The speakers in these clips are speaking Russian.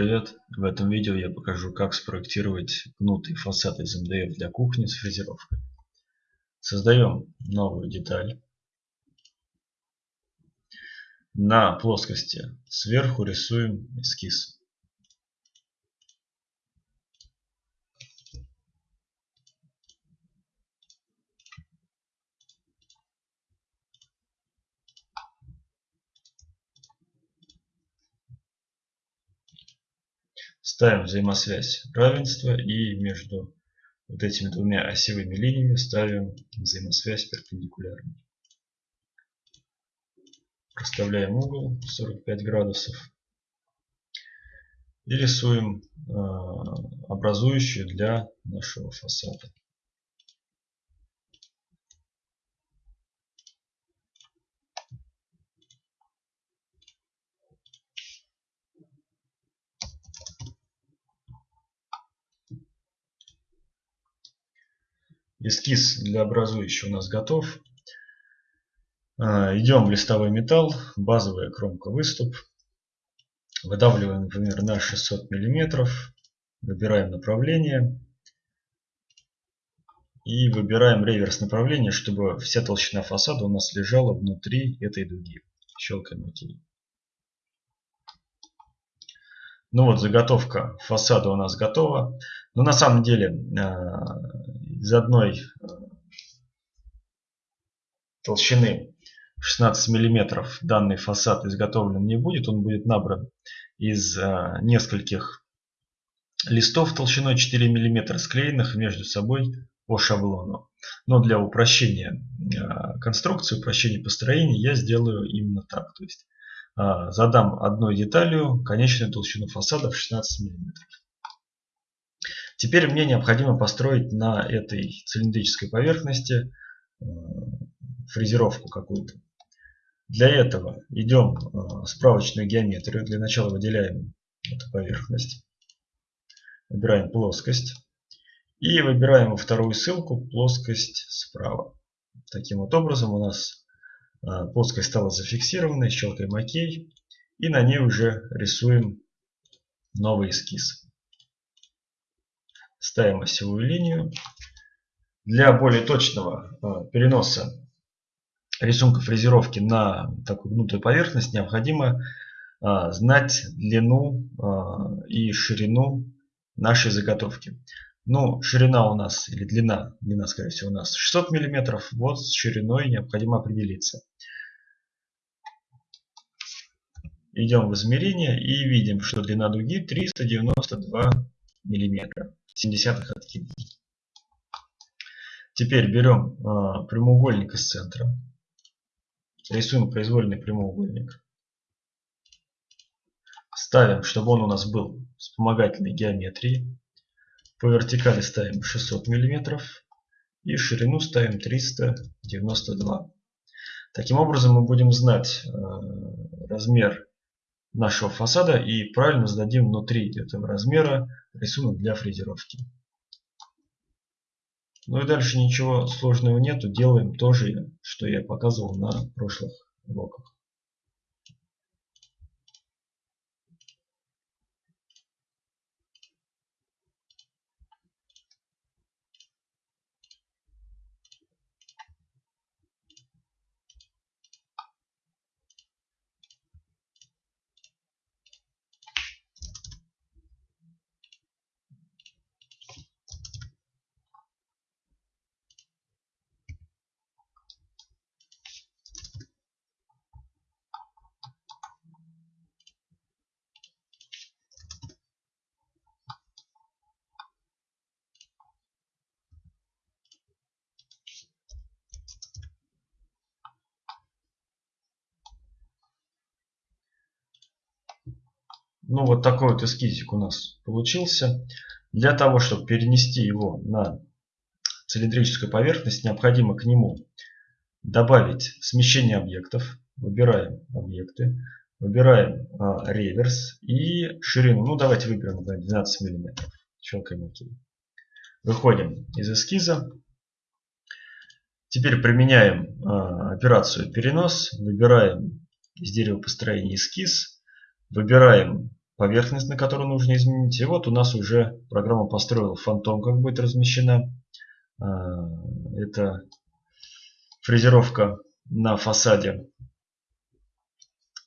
привет! В этом видео я покажу как спроектировать гнутый фасад из МДФ для кухни с фрезеровкой. Создаем новую деталь. На плоскости сверху рисуем эскиз. Ставим взаимосвязь равенства и между вот этими двумя осевыми линиями ставим взаимосвязь перпендикулярную. Проставляем угол 45 градусов и рисуем э, образующую для нашего фасада. Эскиз для образующего у нас готов. А, идем в листовой металл, базовая кромка выступ. Выдавливаем, например, на 600 мм. Выбираем направление. И выбираем реверс направления, чтобы вся толщина фасада у нас лежала внутри этой дуги. Щелкаем ОК. Ну вот, заготовка фасада у нас готова. Но на самом деле а, из одной э, толщины 16 миллиметров данный фасад изготовлен не будет. Он будет набран из э, нескольких листов толщиной 4 миллиметра, склеенных между собой по шаблону. Но для упрощения э, конструкции, упрощения построения я сделаю именно так. То есть задам одной деталью конечную толщину фасада в 16 миллиметров. Теперь мне необходимо построить на этой цилиндрической поверхности э, фрезеровку какую-то. Для этого идем в э, справочную геометрию. Для начала выделяем эту поверхность. Выбираем плоскость. И выбираем вторую ссылку плоскость справа. Таким вот образом у нас э, плоскость стала зафиксированной. Щелкаем ОК. И на ней уже рисуем новый эскиз ставим осевую линию. Для более точного э, переноса рисунка фрезеровки на такую гнутую поверхность необходимо э, знать длину э, и ширину нашей заготовки. Ну, ширина у нас, или длина, длина, скорее всего, у нас 600 миллиметров. Вот с шириной необходимо определиться. Идем в измерение и видим, что длина дуги 392 миллиметра. 70 откидываем. Теперь берем э, прямоугольник из центра. Рисуем произвольный прямоугольник. Ставим, чтобы он у нас был вспомогательной геометрии. По вертикали ставим 600 мм. И ширину ставим 392. Таким образом мы будем знать э, размер нашего фасада и правильно зададим внутри этого размера рисунок для фрезеровки. Ну и дальше ничего сложного нету, делаем то же, что я показывал на прошлых уроках. Ну вот такой вот эскизик у нас получился. Для того, чтобы перенести его на цилиндрическую поверхность, необходимо к нему добавить смещение объектов. Выбираем объекты, выбираем а, реверс и ширину. Ну давайте выберем например, 12 мм. Щелкаем ОК. Выходим из эскиза. Теперь применяем а, операцию перенос. Выбираем из дерева построения эскиз. Выбираем поверхность, на которую нужно изменить. И вот у нас уже программа построила фантом, как будет размещена. А, это фрезеровка на фасаде.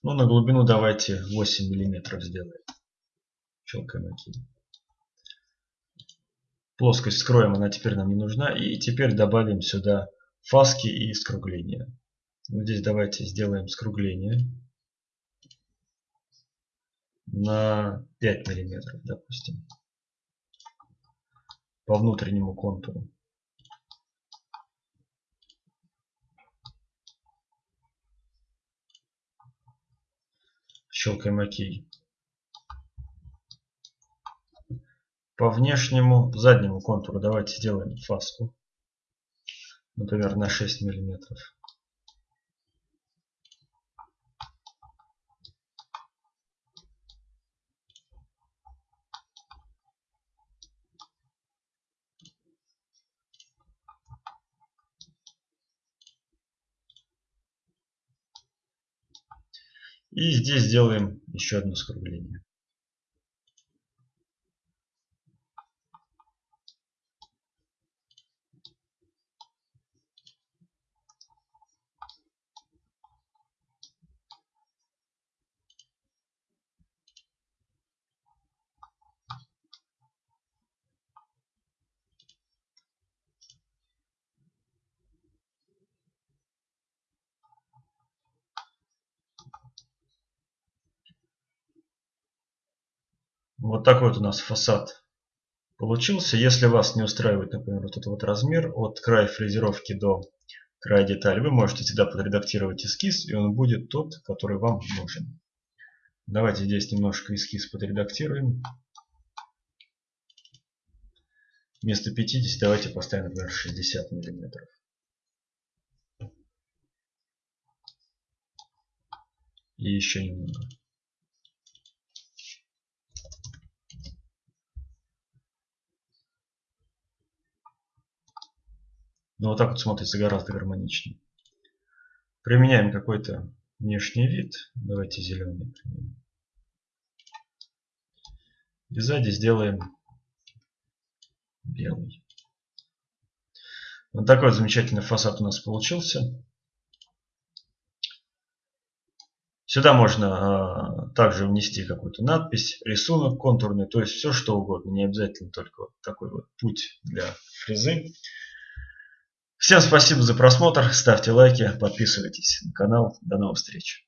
Ну, на глубину давайте 8 миллиметров сделаем. Щелкаем ОК. Плоскость скроем, она теперь нам не нужна. И теперь добавим сюда фаски и скругления. Здесь давайте сделаем скругление на 5 миллиметров, допустим, по внутреннему контуру. Щелкаем ОК. По внешнему заднему контуру давайте сделаем фаску. Например, на 6 миллиметров. И здесь сделаем еще одно скругление. Вот такой вот у нас фасад получился. Если вас не устраивает, например, вот этот вот размер от края фрезеровки до края детали, вы можете всегда подредактировать эскиз, и он будет тот, который вам нужен. Давайте здесь немножко эскиз подредактируем. Вместо 50 давайте поставим, например, 60 миллиметров. И еще немного. Но вот так вот смотрится гораздо гармоничнее. Применяем какой-то внешний вид. Давайте зеленый применим. И сзади сделаем белый. Вот такой вот замечательный фасад у нас получился. Сюда можно э, также внести какую-то надпись, рисунок контурный, то есть все что угодно. Не обязательно только вот такой вот путь для фрезы. Всем спасибо за просмотр, ставьте лайки, подписывайтесь на канал. До новых встреч.